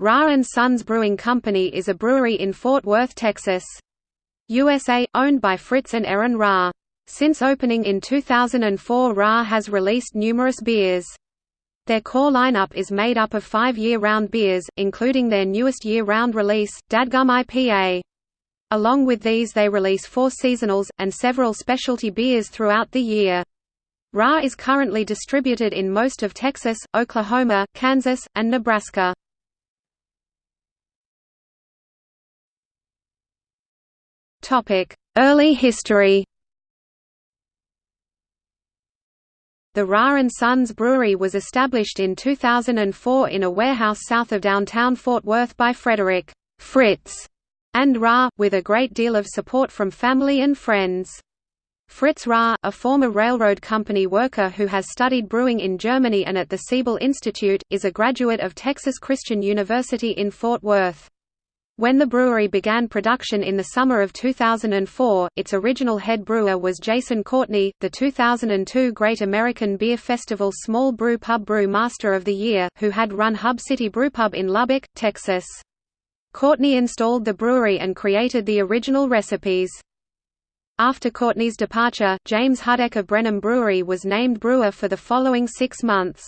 Rahr & Sons Brewing Company is a brewery in Fort Worth, Texas. USA, owned by Fritz and Erin Rahr. Since opening in 2004 Rahr has released numerous beers. Their core lineup is made up of five year-round beers, including their newest year-round release, Dadgum IPA. Along with these they release four seasonals, and several specialty beers throughout the year. Rahr is currently distributed in most of Texas, Oklahoma, Kansas, and Nebraska. Early history The Rahr & Sons Brewery was established in 2004 in a warehouse south of downtown Fort Worth by Frederick Fritz and Rahr, with a great deal of support from family and friends. Fritz Rahr, a former railroad company worker who has studied brewing in Germany and at the Siebel Institute, is a graduate of Texas Christian University in Fort Worth. When the brewery began production in the summer of 2004, its original head brewer was Jason Courtney, the 2002 Great American Beer Festival Small Brew Pub Brew Master of the Year, who had run Hub City Brewpub in Lubbock, Texas. Courtney installed the brewery and created the original recipes. After Courtney's departure, James Hudek of Brenham Brewery was named brewer for the following six months.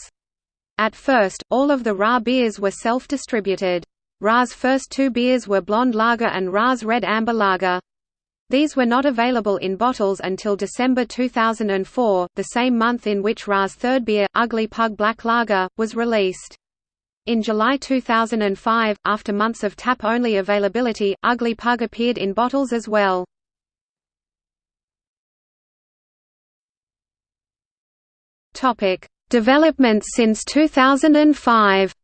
At first, all of the Rahr beers were self-distributed. Rahr's first two beers were Blonde Lager and Rahr's Red Amber Lager. These were not available in bottles until December 2004, the same month in which Rahr's third beer, Ugly Pug Black Lager, was released. In July 2005, after months of tap-only availability, Ugly Pug appeared in bottles as well. Developments since 2005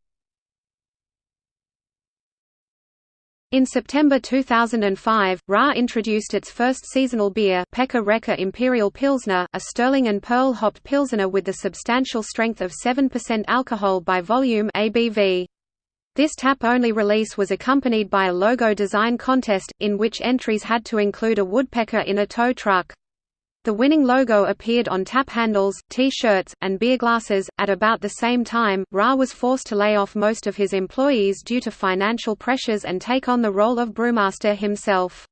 In September 2005, Rahr introduced its first seasonal beer Pecker Wrecker Imperial Pilsner, a Sterling and Perle hopped Pilsner with the substantial strength of 7% alcohol by volume ABV. This tap-only release was accompanied by a logo design contest, in which entries had to include a woodpecker in a tow truck. The winning logo appeared on tap handles, T-shirts, and beer glasses. At about the same time, Rahr was forced to lay off most of his employees due to financial pressures and take on the role of brewmaster himself.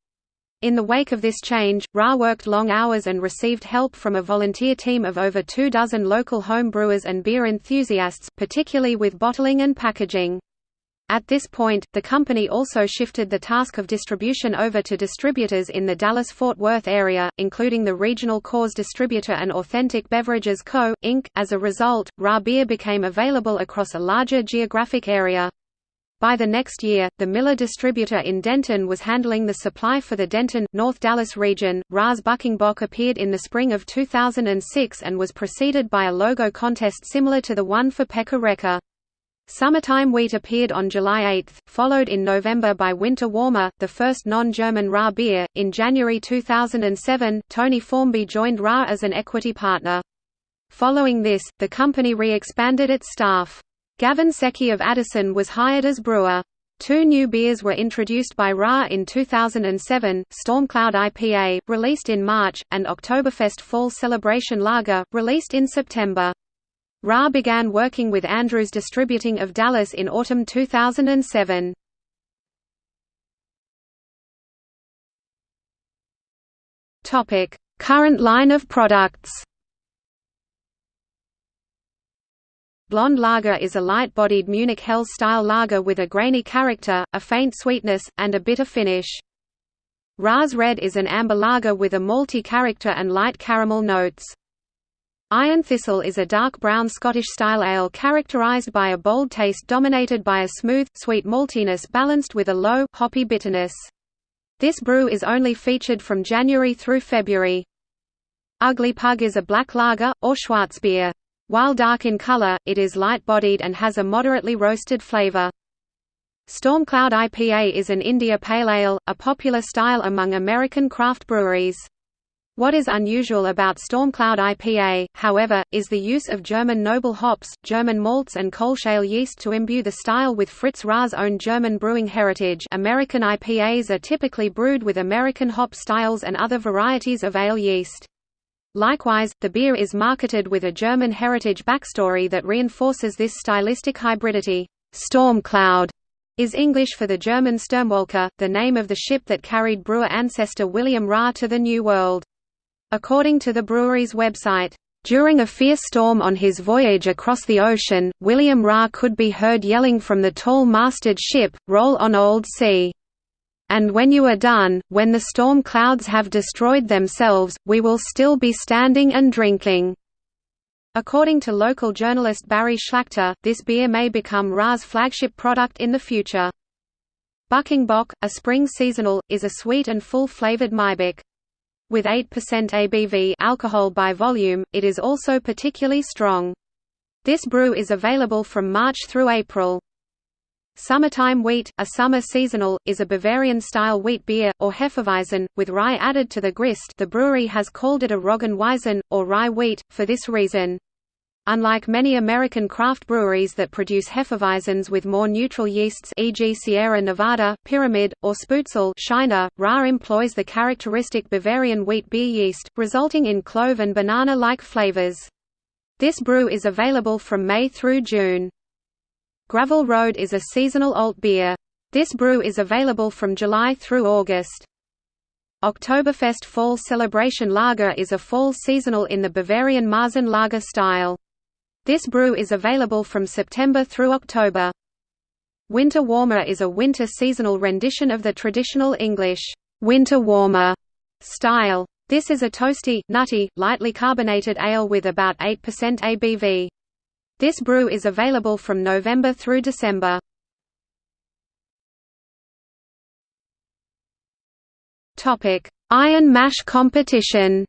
In the wake of this change, Rahr worked long hours and received help from a volunteer team of over two dozen local home brewers and beer enthusiasts, particularly with bottling and packaging. At this point, the company also shifted the task of distribution over to distributors in the Dallas-Fort Worth area, including the regional Coors distributor and Authentic Beverages Co., Inc. As a result, Rahr beer became available across a larger geographic area. By the next year, the Miller distributor in Denton was handling the supply for the Denton, North Dallas region. Rahr's Bucking Bock appeared in the spring of 2006 and was preceded by a logo contest similar to the one for Pecker Wrecker. Summertime Wheat appeared on July 8, followed in November by Winter Warmer, the first non-German Rahr beer. In January 2007, Tony Formby joined Rahr as an equity partner. Following this, the company re-expanded its staff. Gavin Secchi of Addison was hired as brewer. Two new beers were introduced by Rahr in 2007, Stormcloud IPA, released in March, and Oktoberfest Fall Celebration Lager, released in September. Rahr began working with Andrews Distributing of Dallas in autumn 2007. Topic: Current line of products. Blonde lager is a light-bodied Munich Helles-style lager with a grainy character, a faint sweetness, and a bitter finish. Rahr's Red is an amber lager with a malty character and light caramel notes. Iron Thistle is a dark brown Scottish-style ale characterised by a bold taste dominated by a smooth, sweet maltiness balanced with a low, hoppy bitterness. This brew is only featured from January through February. Ugly Pug is a black lager, or Schwarzbier. While dark in color, it is light-bodied and has a moderately roasted flavor. Stormcloud IPA is an India Pale Ale, a popular style among American craft breweries. What is unusual about Stormcloud IPA, however, is the use of German noble hops, German malts and Kölsch ale yeast to imbue the style with Fritz Rahr's own German brewing heritage American IPAs are typically brewed with American hop styles and other varieties of ale yeast. Likewise, the beer is marketed with a German heritage backstory that reinforces this stylistic hybridity. Stormcloud is English for the German Sturmwolke, the name of the ship that carried brewer ancestor William Rahr to the New World. According to the brewery's website, during a fierce storm on his voyage across the ocean, William Rahr could be heard yelling from the tall-masted ship, roll on old sea. And when you are done, when the storm clouds have destroyed themselves, we will still be standing and drinking." According to local journalist Barry Schlachter, this beer may become Rahr's flagship product in the future. Bucking Bock, a spring seasonal, is a sweet and full-flavored Maibock. With 8% ABV alcohol by volume, it is also particularly strong. This brew is available from March through April. Summertime wheat, a summer seasonal, is a Bavarian-style wheat beer, or Hefeweizen, with rye added to the grist the brewery has called it a Roggenweizen, or rye wheat, for this reason. Unlike many American craft breweries that produce Hefeweizens with more neutral yeasts e.g. Sierra Nevada, Pyramid, or Spoetzl Shiner, Rahr employs the characteristic Bavarian wheat beer yeast, resulting in clove and banana-like flavors. This brew is available from May through June. Gravel Road is a seasonal alt beer. This brew is available from July through August. Oktoberfest Fall Celebration Lager is a fall seasonal in the Bavarian Marzen lager style. This brew is available from September through October. Winter Warmer is a winter seasonal rendition of the traditional English winter warmer style. This is a toasty, nutty, lightly carbonated ale with about 8% ABV. This brew is available from November through December. Iron Mash competition.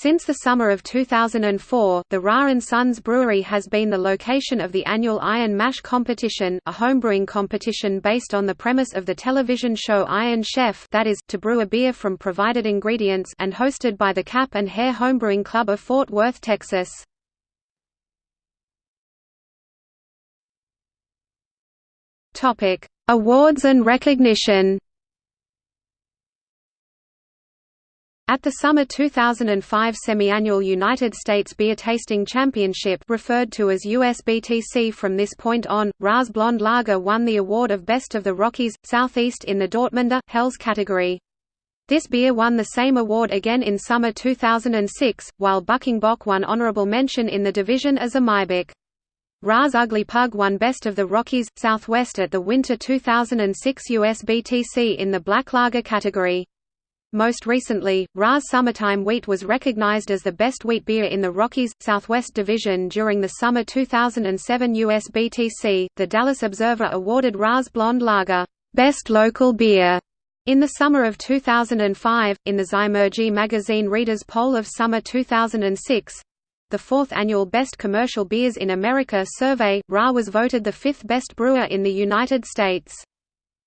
Since the summer of 2004, the Rahr & Sons Brewery has been the location of the annual Iron Mash competition, a homebrewing competition based on the premise of the television show Iron Chef that is, to brew a beer from provided ingredients and hosted by the Cap and Hair Homebrewing Club of Fort Worth, Texas. Awards and recognition At the summer 2005 semi-annual United States Beer Tasting Championship referred to as USBTC from this point on, Rahr's Blonde Lager won the award of Best of the Rockies, Southeast in the Dortmunder, Helles category. This beer won the same award again in summer 2006, while Bucking Bock won honorable mention in the division as a Maibock. Rahr's Ugly Pug won Best of the Rockies, Southwest at the winter 2006 USBTC in the Black Lager category. Most recently, Rahr's Summertime Wheat was recognized as the best wheat beer in the Rockies Southwest Division during the summer 2007 USBTC. The Dallas Observer awarded Rahr's Blonde Lager Best Local Beer in the summer of 2005 in the Zymurgy magazine Readers Poll of Summer 2006. The fourth annual Best Commercial Beers in America survey, Rahr was voted the fifth best brewer in the United States.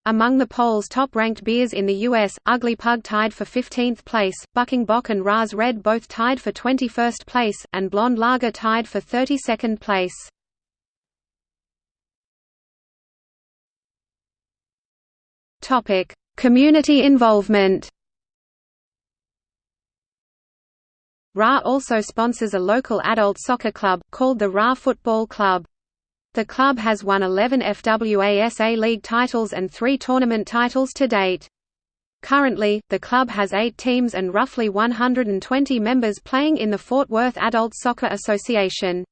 Among the poll's top-ranked beers in the U.S., Ugly Pug tied for 15th place, Bucking Bock and Rahr's Red both tied for 21st place, and Blonde Lager tied for 32nd place. Community involvement Rahr also sponsors a local adult soccer club, called the Rahr Football Club. The club has won 11 FWASA League titles and three tournament titles to date. Currently, the club has eight teams and roughly 120 members playing in the Fort Worth Adult Soccer Association.